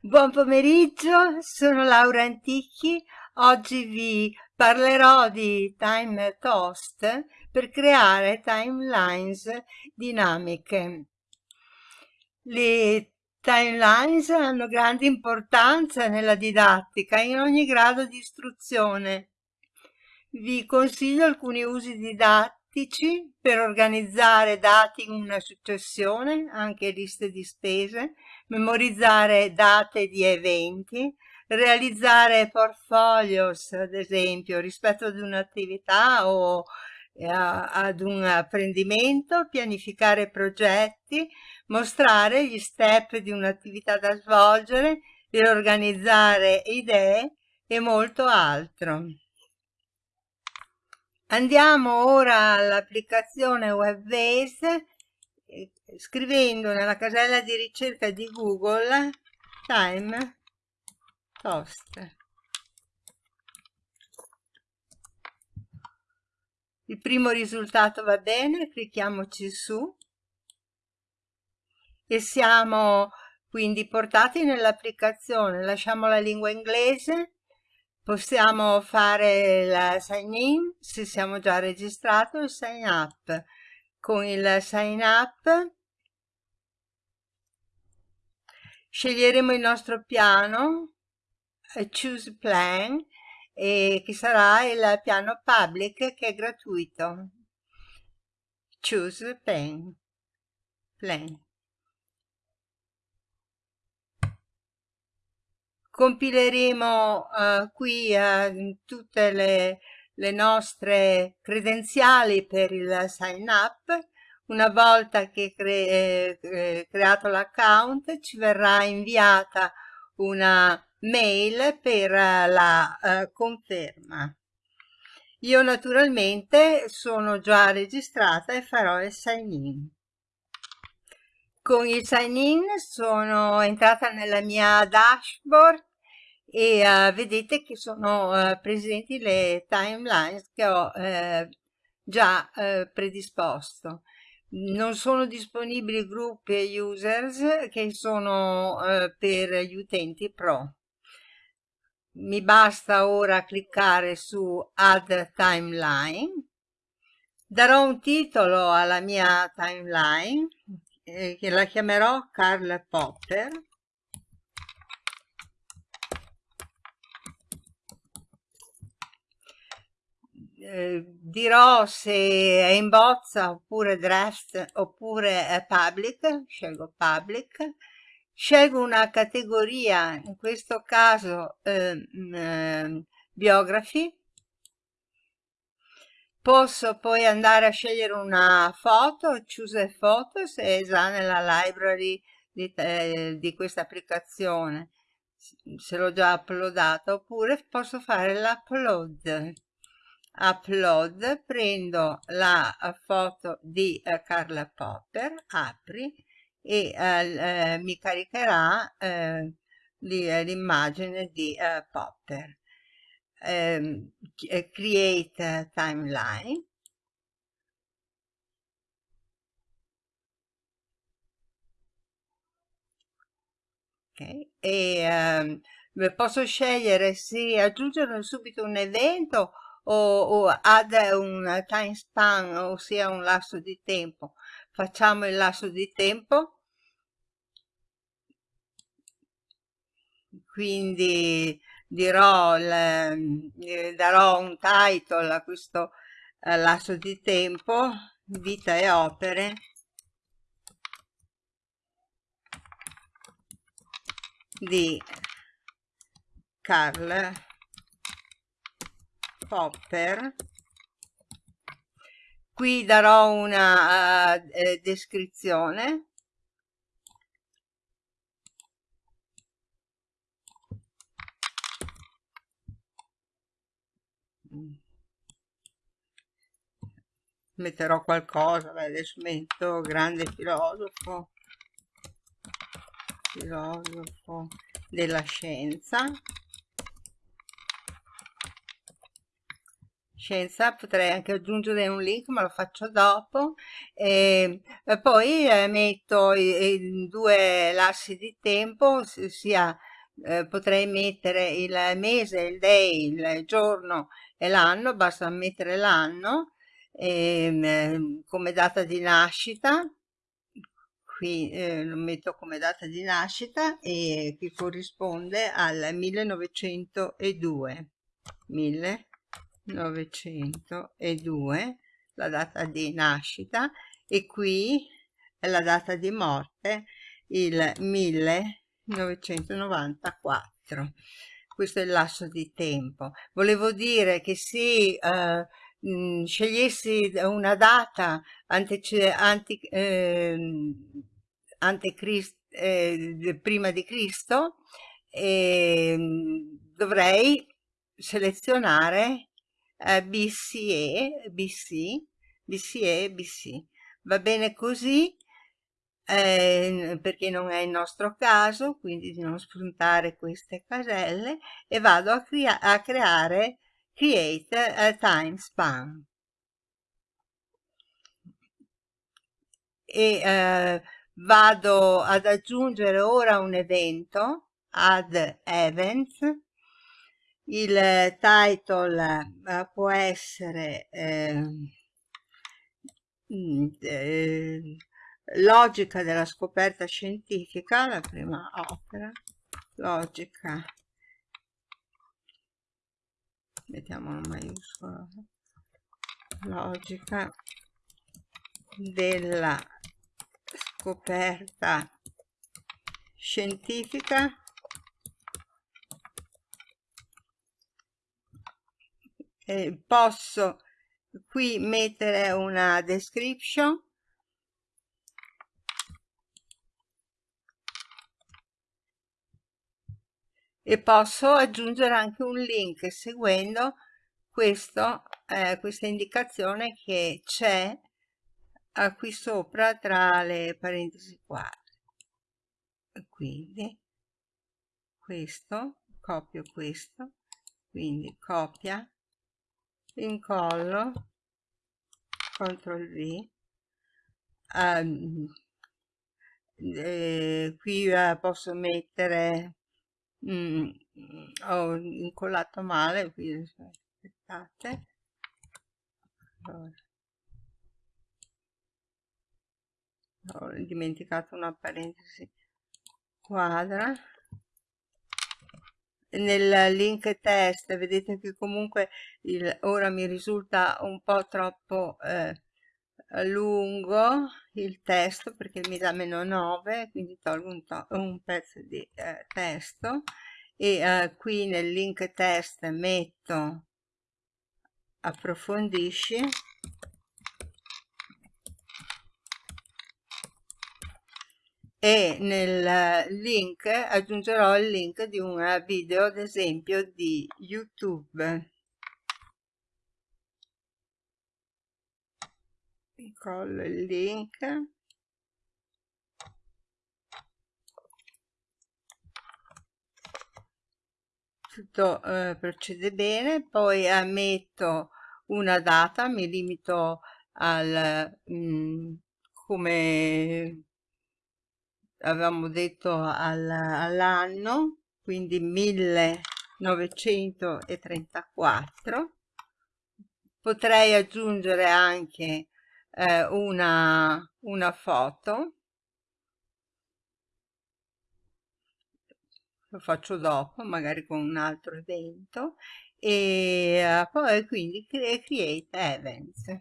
Buon pomeriggio, sono Laura Antichi. Oggi vi parlerò di Time Toast per creare timelines dinamiche. Le timelines hanno grande importanza nella didattica in ogni grado di istruzione. Vi consiglio alcuni usi didattici pratici per organizzare dati in una successione, anche liste di spese, memorizzare date di eventi, realizzare portfolios, ad esempio, rispetto ad un'attività o eh, ad un apprendimento, pianificare progetti, mostrare gli step di un'attività da svolgere, riorganizzare idee e molto altro. Andiamo ora all'applicazione Webbase eh, scrivendo nella casella di ricerca di Google Time Toast. Il primo risultato va bene, clicchiamoci su e siamo quindi portati nell'applicazione. Lasciamo la lingua inglese Possiamo fare il sign in se siamo già registrato il sign up. Con il sign up sceglieremo il nostro piano, eh, choose plan, e che sarà il piano public che è gratuito. Choose plan. plan. Compileremo uh, qui uh, tutte le, le, nostre credenziali per il sign up. Una volta che cre eh, creato l'account ci verrà inviata una mail per la uh, conferma. Io naturalmente sono già registrata e farò il sign in. Con il sign in sono entrata nella mia dashboard e uh, vedete che sono uh, presenti le timelines che ho uh, già predisposto. Non sono disponibili gruppi e users che sono per gli utenti pro. Mi basta ora cliccare su Add Timeline. Darò un titolo alla mia timeline, eh, che la chiamerò Karl Popper Eh, dirò se è in bozza oppure draft oppure public, scelgo public, scelgo una categoria, in questo caso eh, eh, biography, posso poi andare a scegliere una foto, choose se è già nella library di, eh, di questa applicazione, se l'ho già uploadata, oppure posso fare l'upload upload, prendo la foto di eh, Carla Popper, apri e eh, eh mi caricherà eh, eh, l'immagine di eh, Popper. Ehm, create timeline. Okay. E ehm, posso scegliere se aggiungere subito un evento o, o add un time span, ossia un lasso di tempo. Facciamo il lasso di tempo. Quindi dirò, il, eh, darò un title a questo eh, lasso di tempo, vita e opere. di Carl Popper qui darò una uh, eh, descrizione. Metterò qualcosa beh, adesso metto grande filosofo filosofo della scienza scienza potrei anche aggiungere un link ma lo faccio dopo. E, e poi eh, metto i, due lassi di tempo sia eh, potrei mettere il mese il day il giorno e l'anno basta mettere l'anno ehm, come data di nascita. Qui eh, lo metto come data di nascita e che corrisponde al 1902 1902 la data di nascita e qui è la data di morte il 1994 questo è il lasso di tempo. Volevo dire che se eh, scegliessi una data ante, anti, eh, eh, prima di Cristo eh, dovrei selezionare eh, BCE, BC, BCE, BC. Va bene così eh, perché non è il nostro caso, quindi di non spuntare queste caselle e vado a, crea a creare create a time span. E eh, vado ad aggiungere ora un evento, add events, il title eh, può essere eh, eh, logica della scoperta scientifica, la prima opera, logica, mettiamo una maiuscola, logica della scoperta scientifica eh, posso qui mettere una description? E posso aggiungere anche un link seguendo questo, eh, questa indicazione che c'è qui sopra tra le parentesi quadre quindi questo copio questo quindi copia incollo CTRL V um, qui eh, posso mettere mm, ho incollato male qui aspettate allora. ho dimenticato una parentesi quadra nel link test vedete che comunque il, ora mi risulta un po' troppo eh, lungo il testo perché mi dà meno 9 quindi tolgo un, to un pezzo di eh, testo e eh, qui nel link test metto approfondisci e nel link aggiungerò il link di un video ad esempio di youtube. Collo il link. Tutto eh, procede bene. Poi ammetto una data mi limito al mh, mm, come avevamo detto al, all'anno, quindi 1934. Potrei aggiungere anche eh, una, una foto. Lo faccio dopo, magari con un altro evento. E uh, poi quindi create events.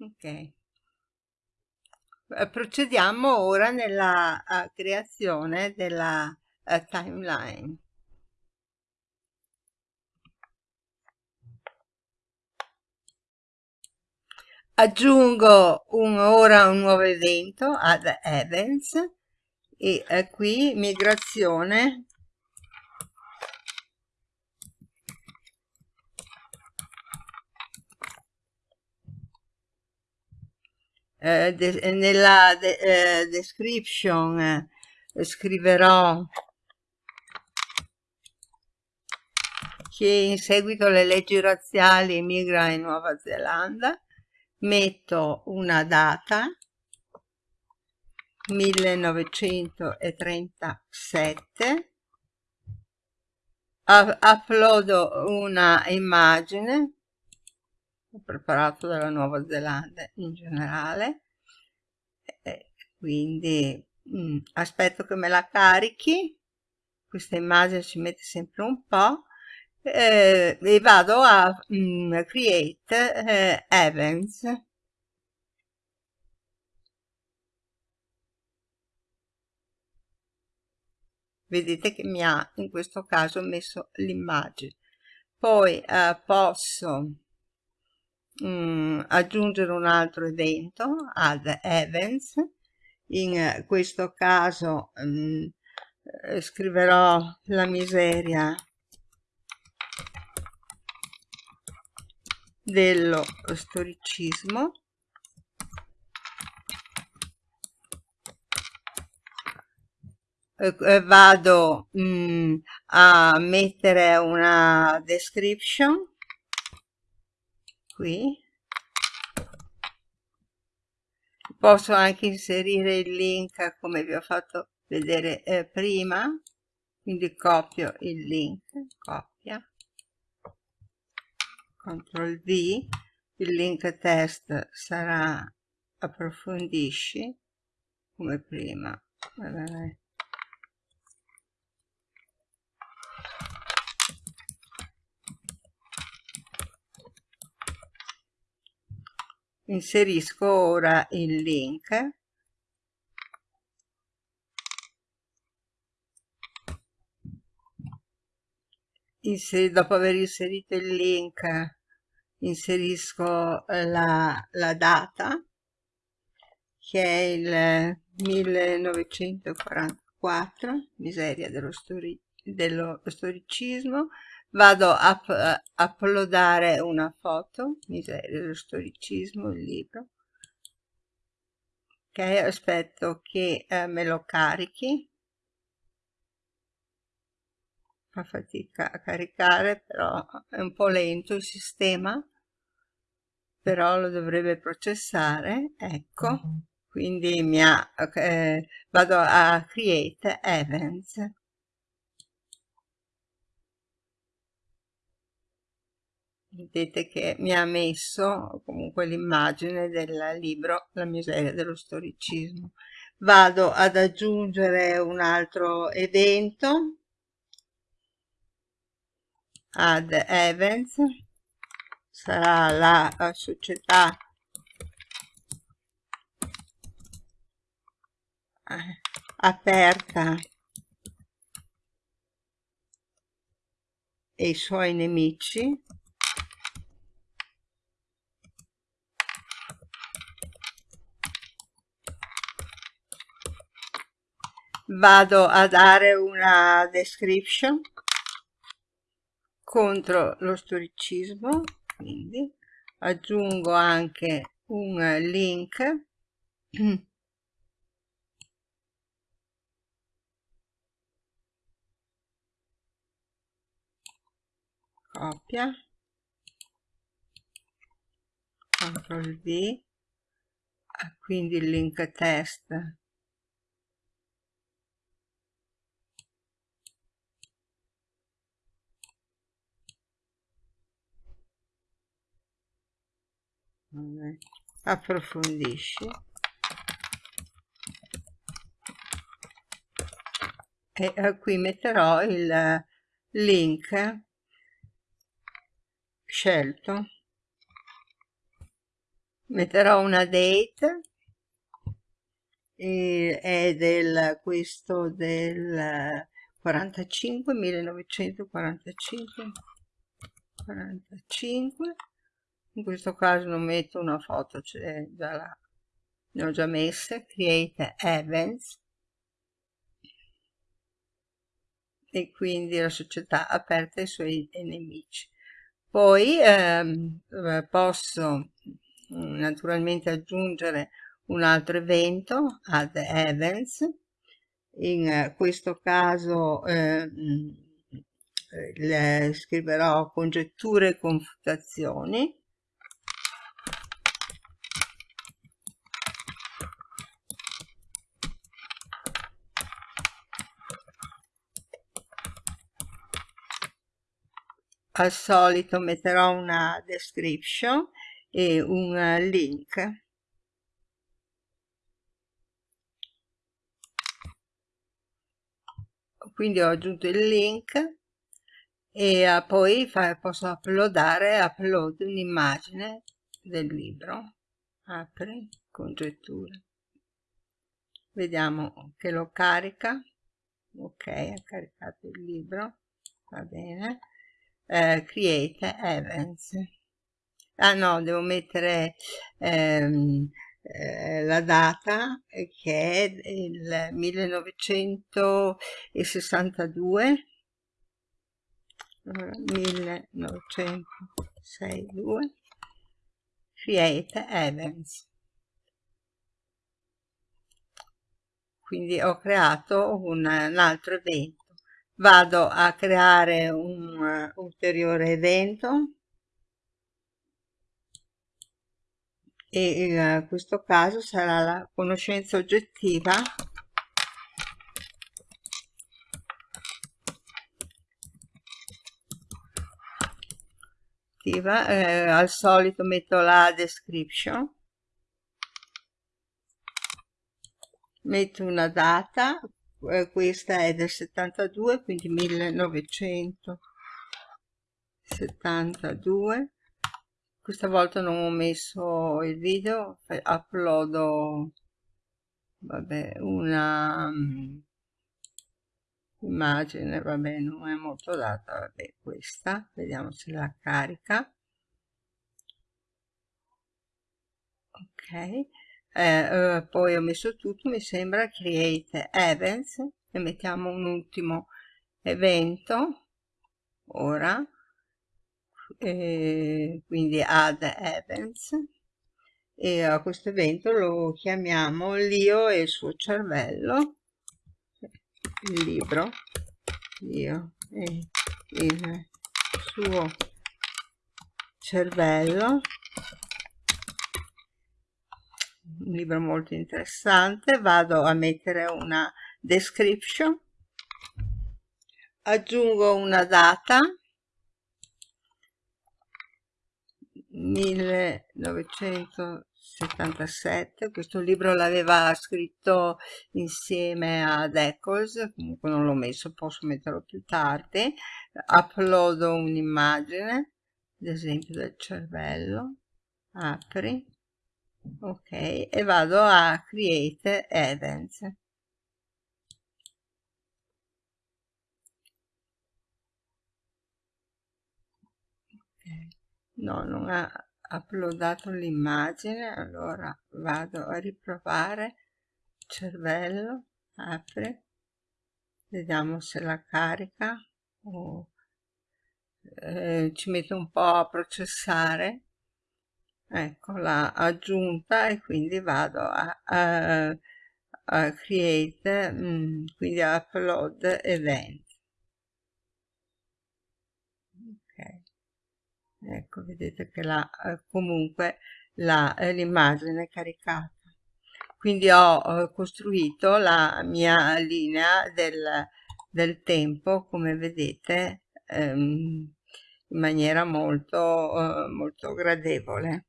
Ok. Eh, procediamo ora nella uh, creazione della uh, timeline. Aggiungo un, ora un nuovo evento ad events e uh, qui migrazione Eh, de nella de eh, description eh, scriverò che in seguito alle leggi razziali emigra in Nuova Zelanda, metto una data 1937 uploado una immagine ho preparato dalla Nuova Zelanda in generale e quindi mh, mm, aspetto che me la carichi. Questa immagine ci mette sempre un po' eh, e vado a mh, mm, create eh, events. Vedete che mi ha in questo caso messo l'immagine. Poi eh, posso mh, mm, aggiungere un altro evento add events in questo caso mh, mm, eh, scriverò la miseria dello storicismo. Eh, eh, vado mh, mm, a mettere una description qui. Posso anche inserire il link come vi ho fatto vedere eh, prima. Quindi copio il link copia. CTRL V il link test sarà approfondisci come prima. Vabbè. Inserisco ora il link. Inseri, dopo aver inserito il link inserisco la, la data che è il 1944 miseria dello, stori, dello storicismo vado a, a uploadare una foto miseria dello storicismo il libro. Ok aspetto che eh, me lo carichi. Fa fatica a caricare però è un po' lento il sistema però lo dovrebbe processare ecco. Quindi mi ha, eh, vado a create events vedete che mi ha messo comunque l'immagine del libro La miseria dello storicismo. Vado ad aggiungere un altro evento, add events, sarà la società. Eh, aperta. E i suoi nemici vado a dare una description contro lo storicismo quindi aggiungo anche un link. Copia. CTRL V. Quindi il link test approfondisci. E eh, qui metterò il link scelto. Metterò una date e è del questo del 45 1945 45 in questo caso non metto una foto c'è già la ne ho già messe create events. E quindi la società aperta ai suoi nemici. Poi ehm, eh, posso mm, naturalmente aggiungere un altro evento add events. In questo caso eh, le scriverò congetture e confutazioni al solito metterò una description e un link. Quindi ho aggiunto il link e uh, poi posso uploadare upload un'immagine del libro. Apri congetture vediamo che lo carica. Ok ha caricato il libro. Va bene eh, create events. Ah no devo mettere ehm, eh, la data che è il 1962 1962 create events. Quindi ho creato un, un altro evento vado a creare un uh, ulteriore evento. E in questo caso sarà la conoscenza oggettiva. Eh, al solito metto la description. Metto una data eh, questa è del 72 quindi 1972 questa volta non ho messo il video uploado vabbè una um, immagine vabbè non è molto data vabbè questa vediamo se la carica. Ok eh, eh, poi ho messo tutto mi sembra create events e mettiamo un ultimo evento ora e quindi add events e a questo evento lo chiamiamo l'io e il suo cervello il libro io e il suo cervello un libro molto interessante. Vado a mettere una description. Aggiungo una data. 1977 questo libro l'aveva scritto insieme ad Eccles. Comunque non l'ho messo posso metterlo più tardi. Uploado un'immagine ad esempio del cervello. Apri ok e vado a create events. No non ha uploadato l'immagine allora vado a riprovare. Cervello apre. Vediamo se la carica o eh, ci metto un po' a processare ecco l'ha aggiunta e quindi vado a, a, a create mm, quindi a upload event. Ecco vedete che la, eh, comunque eh, l'immagine è caricata. Quindi ho costruito la mia linea del, del tempo come vedete ehm, in maniera molto, eh, molto gradevole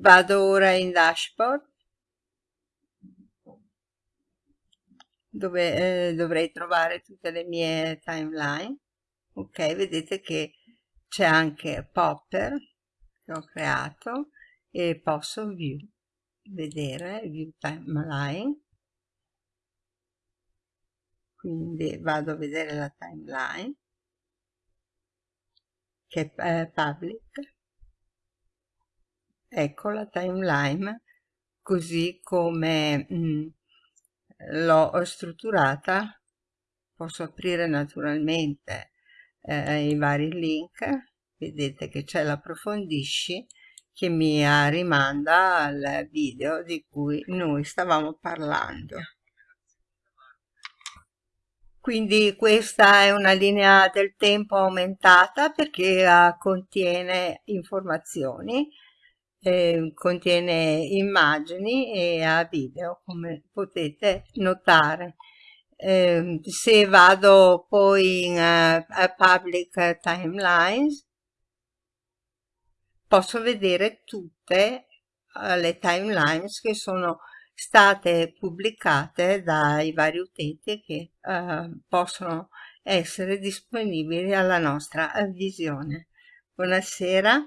vado ora in dashboard dove eh, dovrei trovare tutte le mie timeline. Ok vedete che c'è anche popper che ho creato e posso view vedere view timeline. Quindi vado a vedere la timeline che è public ecco la timeline così come mm, l'ho strutturata posso aprire naturalmente eh, i vari link vedete che c'è l'approfondisci che mi rimanda al video di cui noi stavamo parlando. Quindi questa è una linea del tempo aumentata perché uh, contiene informazioni, eh, contiene immagini e ha video come potete notare. Eh, se vado poi in uh, public timelines posso vedere tutte uh, le timelines che sono state pubblicate dai vari utenti che uh, possono essere disponibili alla nostra visione. Buonasera.